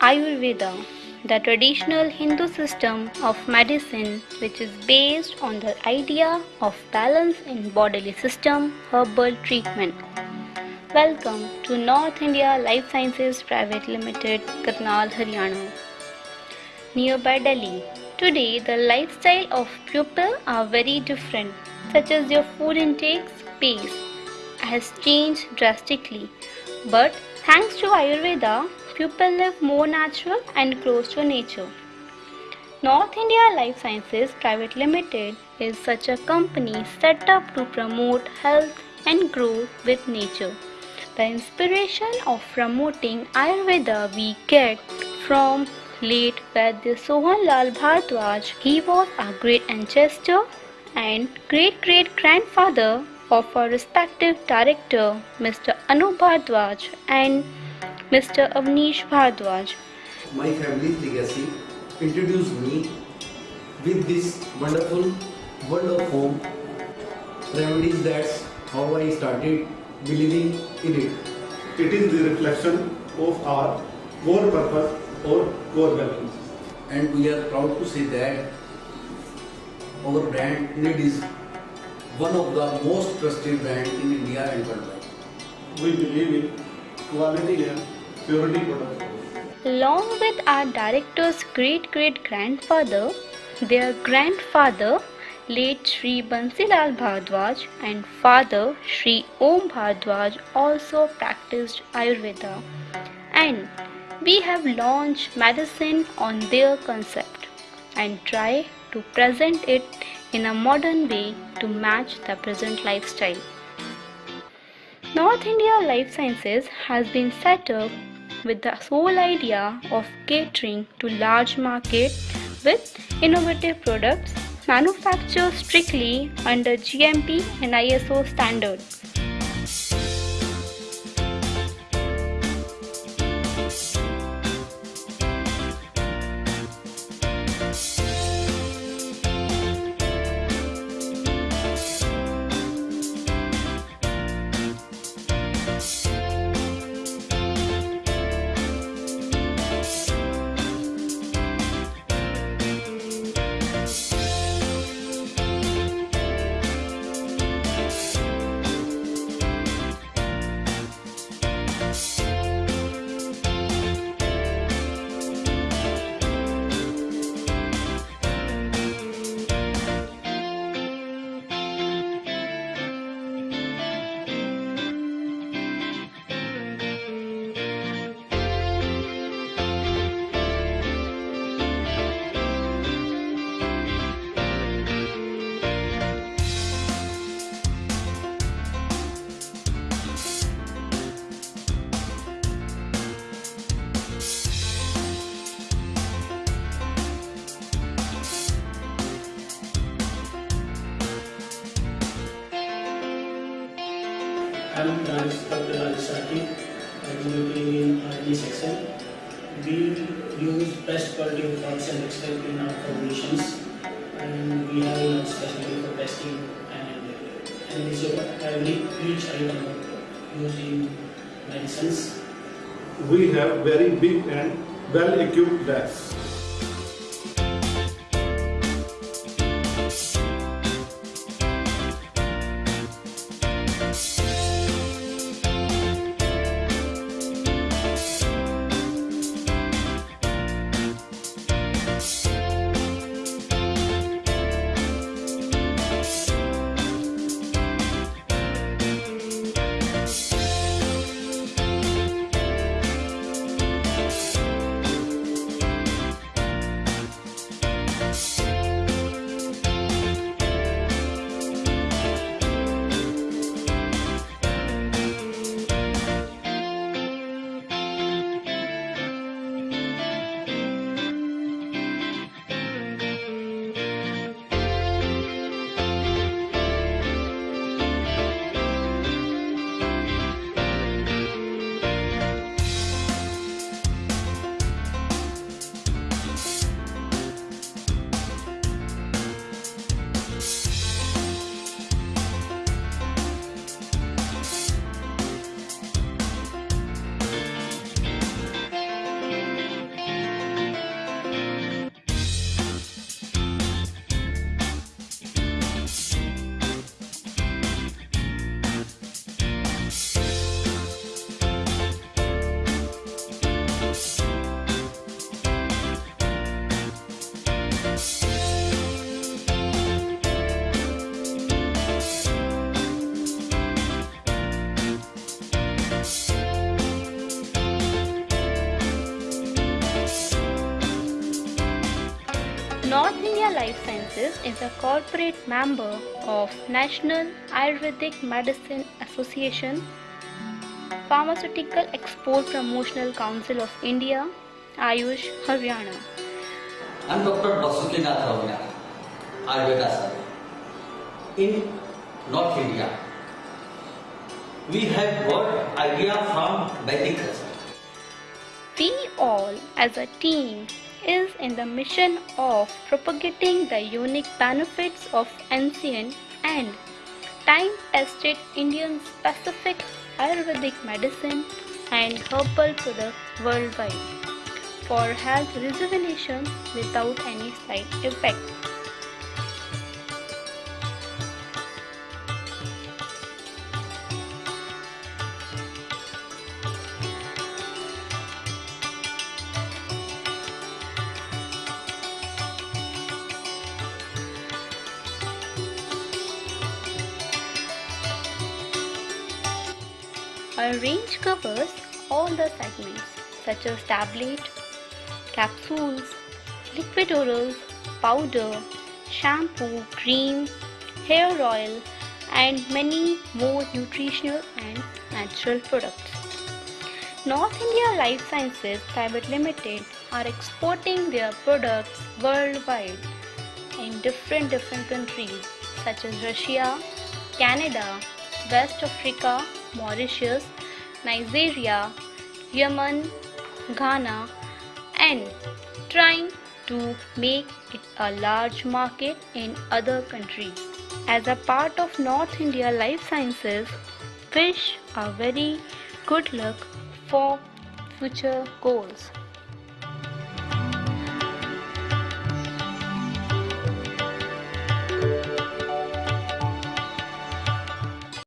Ayurveda, the traditional Hindu system of medicine which is based on the idea of balance in bodily system herbal treatment. Welcome to North India Life Sciences Private Limited, Karnal, Haryana. Nearby Delhi. Today the lifestyle of people are very different such as your food intake pace has changed drastically. But thanks to Ayurveda, people live more natural and close to nature. North India Life Sciences Private Limited is such a company set up to promote health and growth with nature. The inspiration of promoting Ayurveda we get from late Vaidya Sohan Lal Bhardwaj. He was a great ancestor and great great grandfather of our respective director Mr. Anu Bhardwaj and Mr. Avnish Bhardwaj. My family's legacy introduced me with this wonderful world of home remedies. That's how I started believing in it. It is the reflection of our core purpose or core values. And we are proud to say that our brand Need is one of the most trusted brand in India and worldwide. We believe in quality and purity products. Along with our director's great great grandfather, their grandfather, late Sri Bansilal Bhardwaj, and father Sri Om Bhardwaj also practiced Ayurveda. And we have launched medicine on their concept and try to present it in a modern way to match the present lifestyle. North India Life Sciences has been set up with the sole idea of catering to large market with innovative products manufactured strictly under GMP and ISO standards. Raj Dr. Rajasati, executive in R&D section. We use best quality of products and extract in our formulations, and we have a specialty for testing and analysis of every each item used in medicines. We have very big and well equipped labs. Sciences is a corporate member of National Ayurvedic Medicine Association, Pharmaceutical Export Promotional Council of India, Ayush Haryana. I'm Dr. Vasudhinath Ravina, Ayurveda Surgeon. In North India, we have got idea from Vedic. We all as a team is in the mission of propagating the unique benefits of ancient and time-tested Indian specific Ayurvedic medicine and herbal products worldwide for health rejuvenation without any side effect. Our range covers all the segments such as tablet, capsules, liquid orals, powder, shampoo, cream, hair oil, and many more nutritional and natural products. North India Life Sciences Private Limited are exporting their products worldwide in different different countries such as Russia, Canada, West Africa, Mauritius, Nigeria, Yemen, Ghana, and trying to make it a large market in other countries. As a part of North India Life Sciences, wish a very good luck for future goals.